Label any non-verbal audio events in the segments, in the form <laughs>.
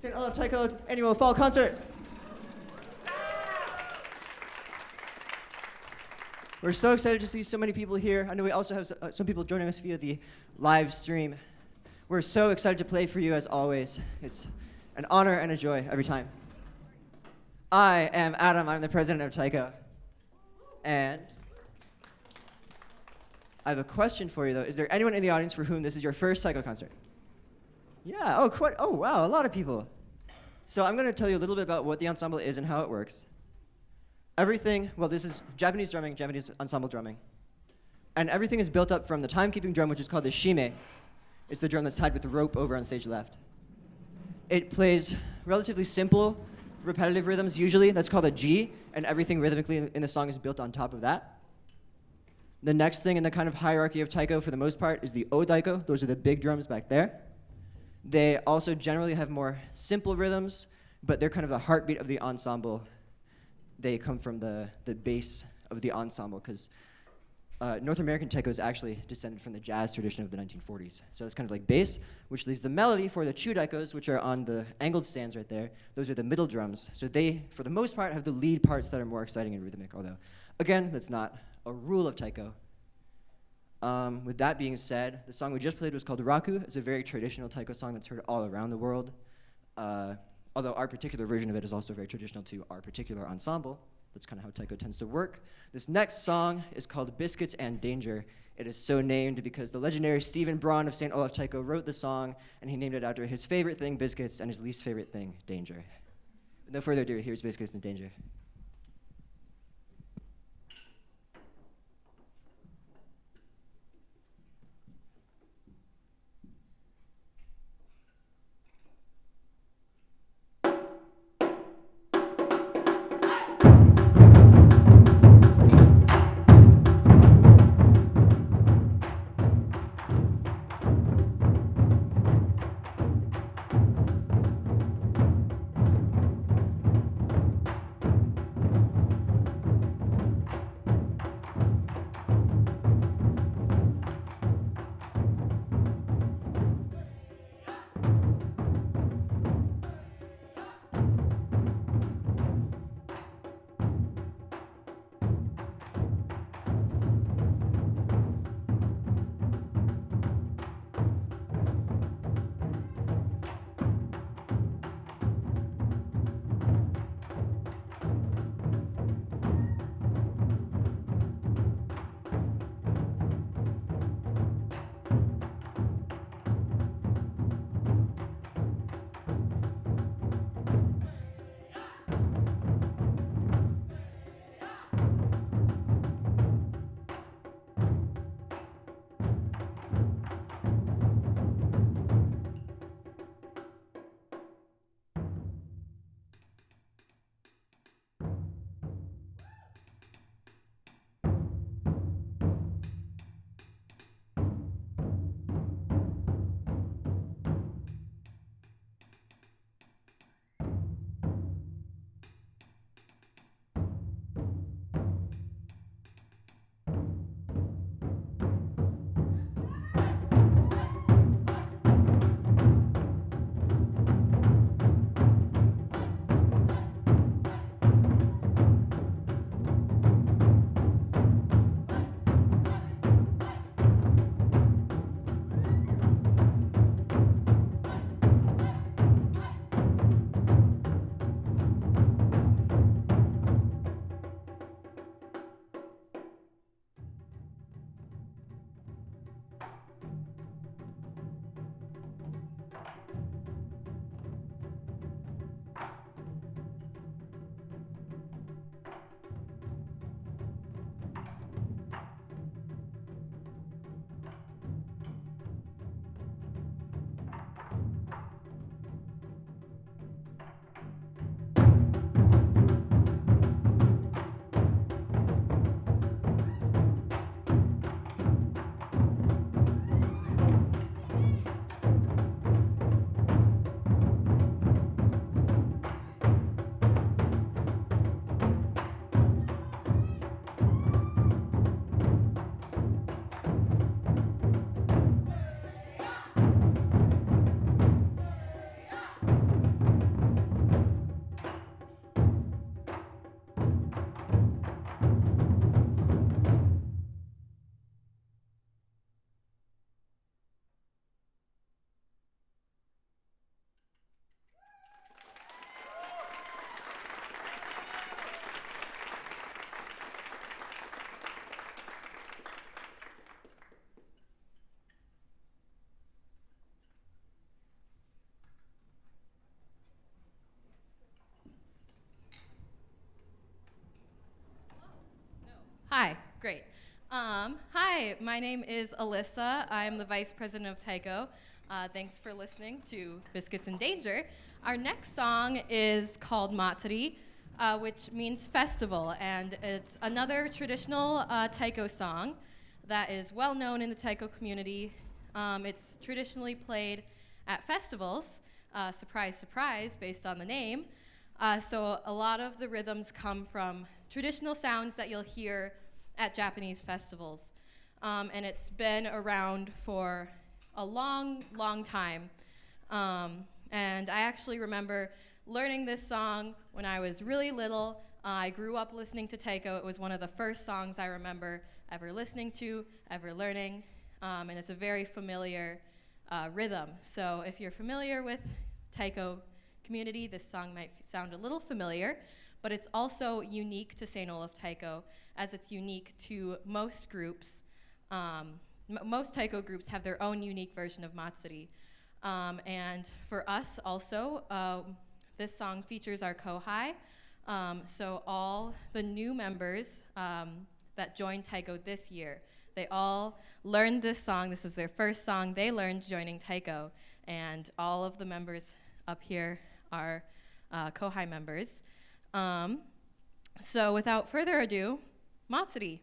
St. Olaf Taiko annual fall concert. We're so excited to see so many people here. I know we also have uh, some people joining us via the live stream. We're so excited to play for you as always. It's an honor and a joy every time. I am Adam. I'm the president of Taiko. And I have a question for you though. Is there anyone in the audience for whom this is your first Taiko concert? Yeah. Oh, quite. Oh, wow. A lot of people. So I'm going to tell you a little bit about what the ensemble is and how it works. Everything. Well, this is Japanese drumming, Japanese ensemble drumming, and everything is built up from the timekeeping drum, which is called the shime. It's the drum that's tied with the rope over on stage left. It plays relatively simple, repetitive rhythms usually. That's called a ji, and everything rhythmically in in the song is built on top of that. The next thing in the kind of hierarchy of taiko, for the most part, is the o-daiko. Those are the big drums back there. They also generally have more simple rhythms, but they're kind of the heartbeat of the ensemble. They come from the, the base of the ensemble because uh, North American taiko is actually descended from the jazz tradition of the 1940s. So it's kind of like bass, which leaves the melody for the chudaikos, which are on the angled stands right there. Those are the middle drums. So they, for the most part, have the lead parts that are more exciting and rhythmic, although, again, that's not a rule of taiko. Um, with that being said, the song we just played was called Raku. It's a very traditional taiko song that's heard all around the world. Uh, although our particular version of it is also very traditional to our particular ensemble. That's kind of how taiko tends to work. This next song is called Biscuits and Danger. It is so named because the legendary Stephen Braun of St. Olaf Taiko wrote the song, and he named it after his favorite thing, biscuits, and his least favorite thing, danger. No further ado, here's Biscuits and Danger. Hi, my name is Alyssa. I'm the vice president of Taiko. Uh, thanks for listening to Biscuits in Danger. Our next song is called Matsuri, uh, which means festival, and it's another traditional uh, Taiko song that is well known in the Taiko community. Um, it's traditionally played at festivals, uh, surprise, surprise, based on the name. Uh, so a lot of the rhythms come from traditional sounds that you'll hear at Japanese festivals. Um, and it's been around for a long, long time. Um, and I actually remember learning this song when I was really little. Uh, I grew up listening to Taiko. It was one of the first songs I remember ever listening to, ever learning. Um, and it's a very familiar uh, rhythm. So if you're familiar with Taiko community, this song might sound a little familiar, but it's also unique to St. Olaf Taiko as it's unique to most groups. Um, most taiko groups have their own unique version of Matsuri. Um, and for us also, uh, this song features our kohai. Um, so all the new members um, that joined Taiko this year, they all learned this song. This is their first song they learned joining Taiko. And all of the members up here are uh, kohai members. Um, so without further ado, Matsuri.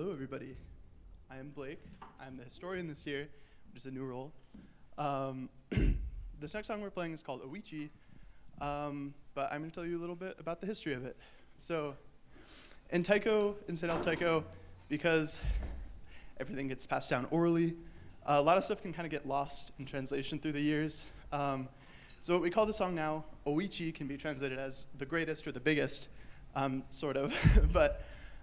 Hello, everybody. I am Blake. I'm the historian this year, which is a new role. Um, <clears throat> this next song we're playing is called Oichi, um, but I'm going to tell you a little bit about the history of it. So, in Taiko, in St. Taiko, because everything gets passed down orally, uh, a lot of stuff can kind of get lost in translation through the years. Um, so what we call the song now, Oichi, can be translated as the greatest or the biggest, um, sort of, <laughs> but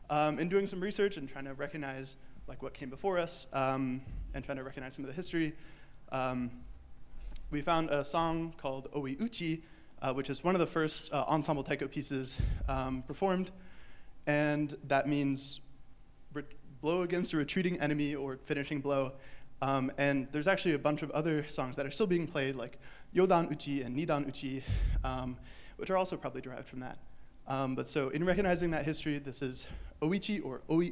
um, in doing some research and trying to recognize like what came before us um, and trying to recognize some of the history, um, we found a song called Oi Uchi uh, which is one of the first uh, ensemble taiko pieces um, performed, and that means blow against a retreating enemy or finishing blow. Um, and there's actually a bunch of other songs that are still being played, like Yodan Uchi and Nidan Uchi, um, which are also probably derived from that. Um, but so, in recognizing that history, this is Oichi or Oi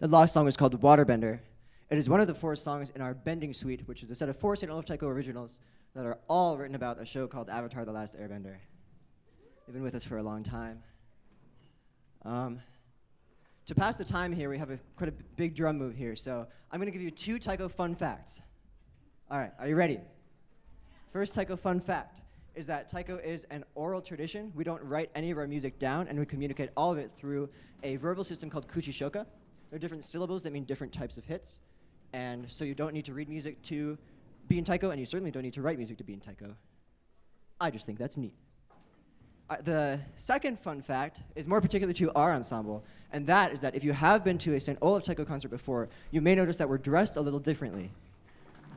The last song is called Waterbender. It is one of the four songs in our Bending Suite, which is a set of four St. Olaf Taiko originals that are all written about a show called Avatar The Last Airbender. They've been with us for a long time. Um, to pass the time here, we have a quite a big drum move here. So I'm going to give you two Taiko fun facts. All right, are you ready? First Taiko fun fact is that Taiko is an oral tradition. We don't write any of our music down, and we communicate all of it through a verbal system called kuchishoka. There are different syllables that mean different types of hits, and so you don't need to read music to be in Taiko, and you certainly don't need to write music to be in Taiko. I just think that's neat. Uh, the second fun fact is more particular to our ensemble, and that is that if you have been to a St. Olaf Taiko concert before, you may notice that we're dressed a little differently.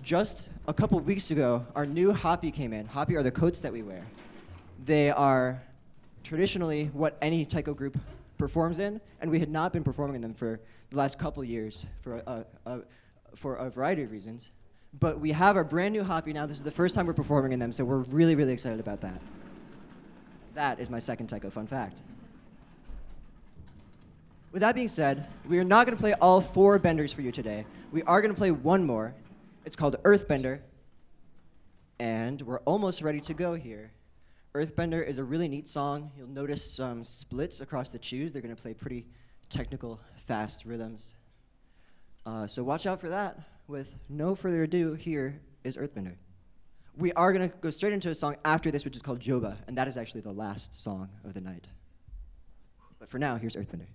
Just a couple weeks ago, our new happi came in. Happi are the coats that we wear. They are traditionally what any taiko group performs in, and we had not been performing in them for the last couple years for a, a, a, for a variety of reasons. But we have our brand new happi now. This is the first time we're performing in them, so we're really, really excited about that. That is my second taiko fun fact. With that being said, we are not going to play all four benders for you today. We are going to play one more. It's called Earthbender, and we're almost ready to go here. Earthbender is a really neat song. You'll notice some splits across the chus. They're going to play pretty technical, fast rhythms. Uh, so watch out for that. With no further ado, here is Earthbender. We are going to go straight into a song after this, which is called Joba, and that is actually the last song of the night. But for now, here's Earthbender.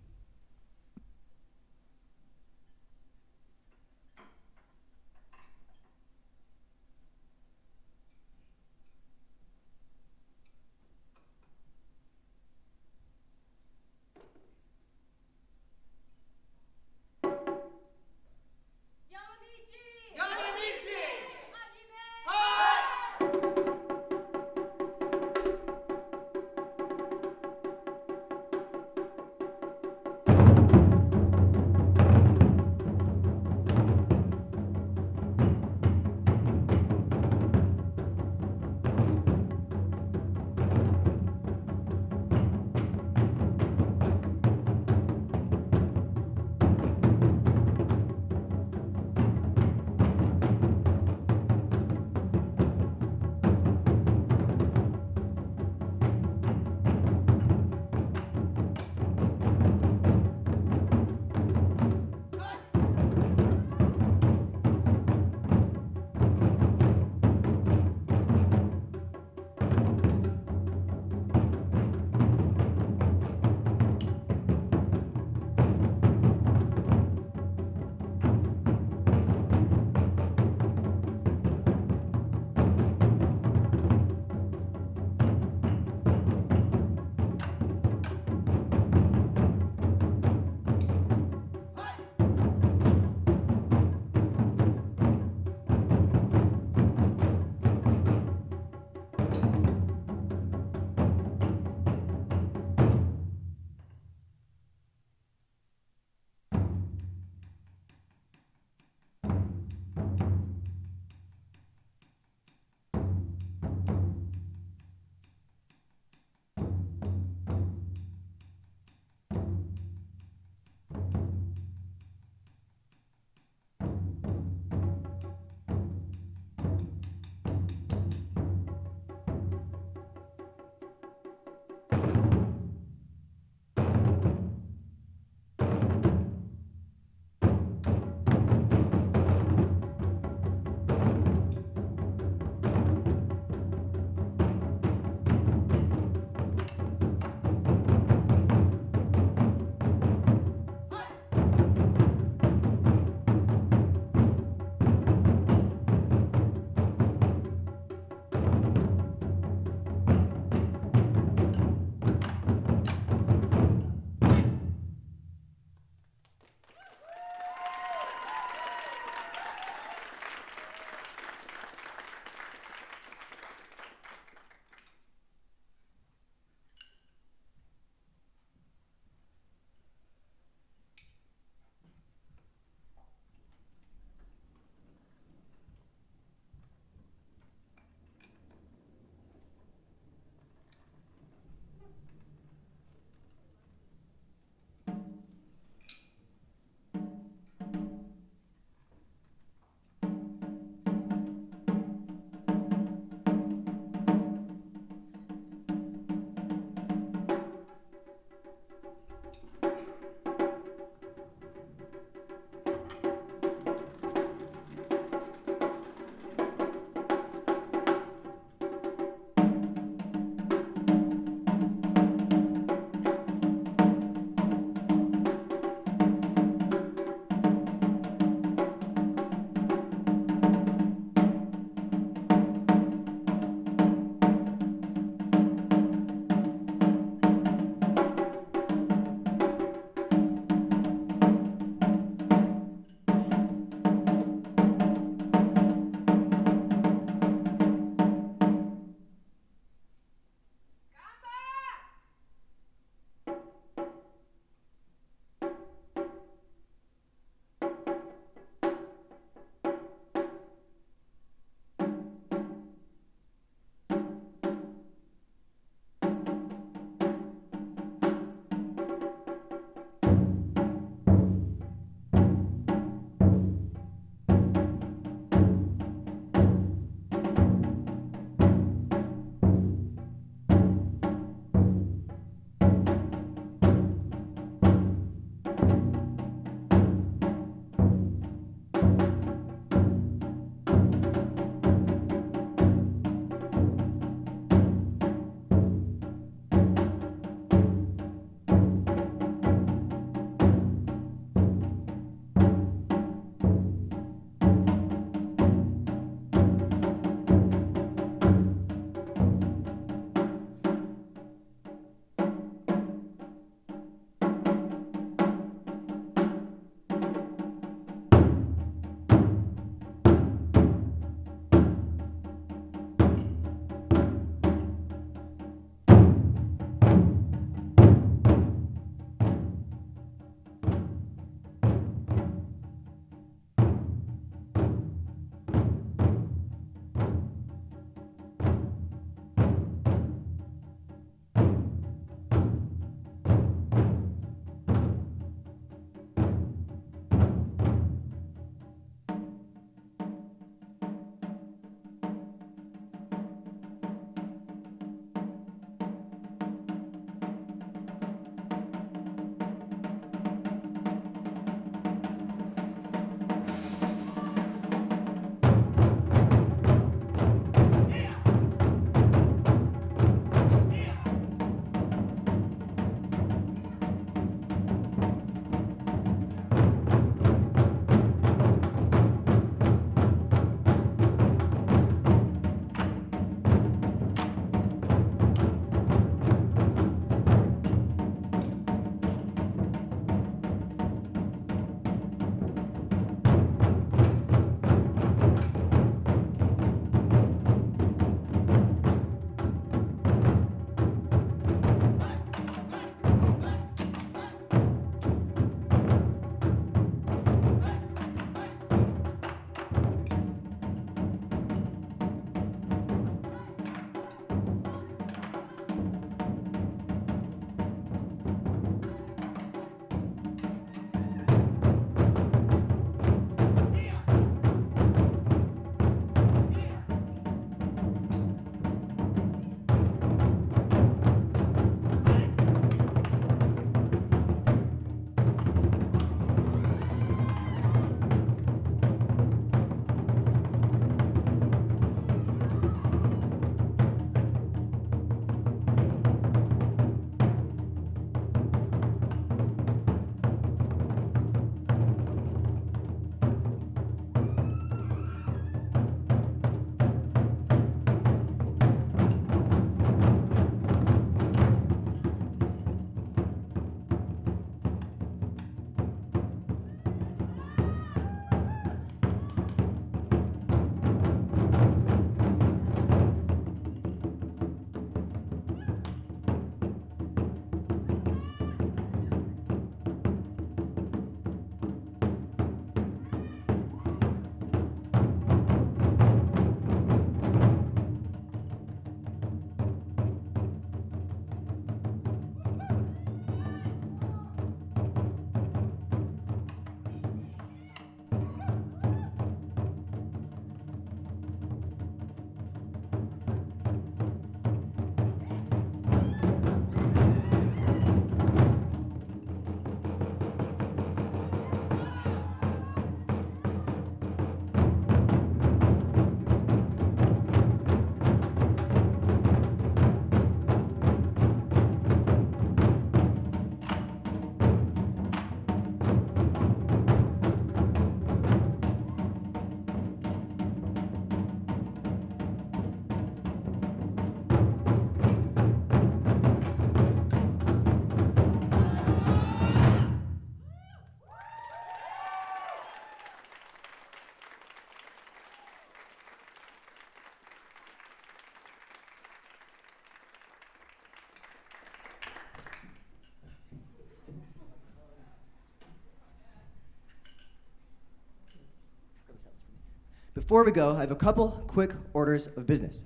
Before we go, I have a couple quick orders of business.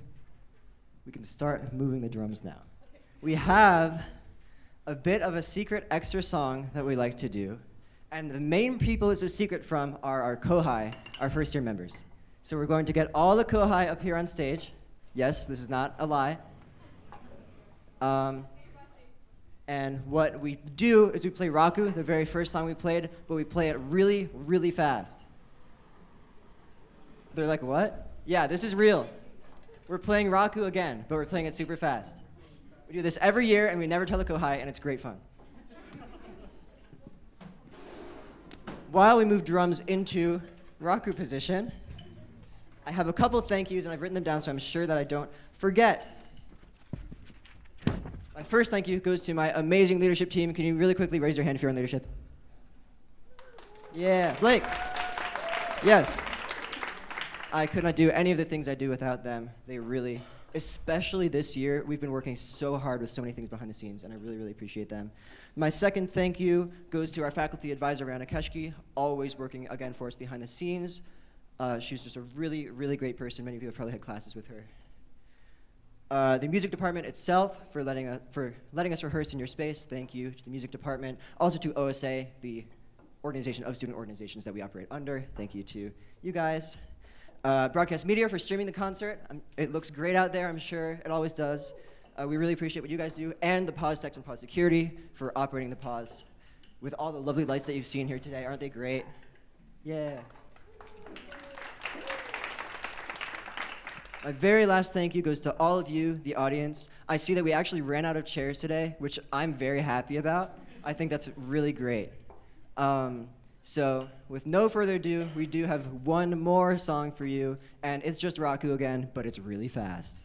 We can start moving the drums now. We have a bit of a secret extra song that we like to do. And the main people it's a secret from are our Kohai, our first year members. So we're going to get all the Kohai up here on stage. Yes, this is not a lie. Um, and what we do is we play Raku, the very first song we played, but we play it really, really fast. They're like, what? Yeah, this is real. We're playing Raku again, but we're playing it super fast. We do this every year, and we never tell the Kohai, and it's great fun. While we move drums into Raku position, I have a couple thank yous, and I've written them down so I'm sure that I don't forget. My first thank you goes to my amazing leadership team. Can you really quickly raise your hand if you're in leadership? Yeah, Blake. Yes. I could not do any of the things I do without them. They really, especially this year, we've been working so hard with so many things behind the scenes, and I really, really appreciate them. My second thank you goes to our faculty advisor, Rihanna Keshke, always working again for us behind the scenes. Uh, she's just a really, really great person. Many of you have probably had classes with her. Uh, the music department itself for letting, us, for letting us rehearse in your space. Thank you to the music department. Also to OSA, the organization of student organizations that we operate under. Thank you to you guys. Uh, broadcast media for streaming the concert. It looks great out there, I'm sure. It always does. Uh, we really appreciate what you guys do. And the pause techs and pause security for operating the pause with all the lovely lights that you've seen here today. Aren't they great? Yeah. My very last thank you goes to all of you, the audience. I see that we actually ran out of chairs today, which I'm very happy about. I think that's really great. Um, so, with no further ado, we do have one more song for you, and it's just Raku again, but it's really fast.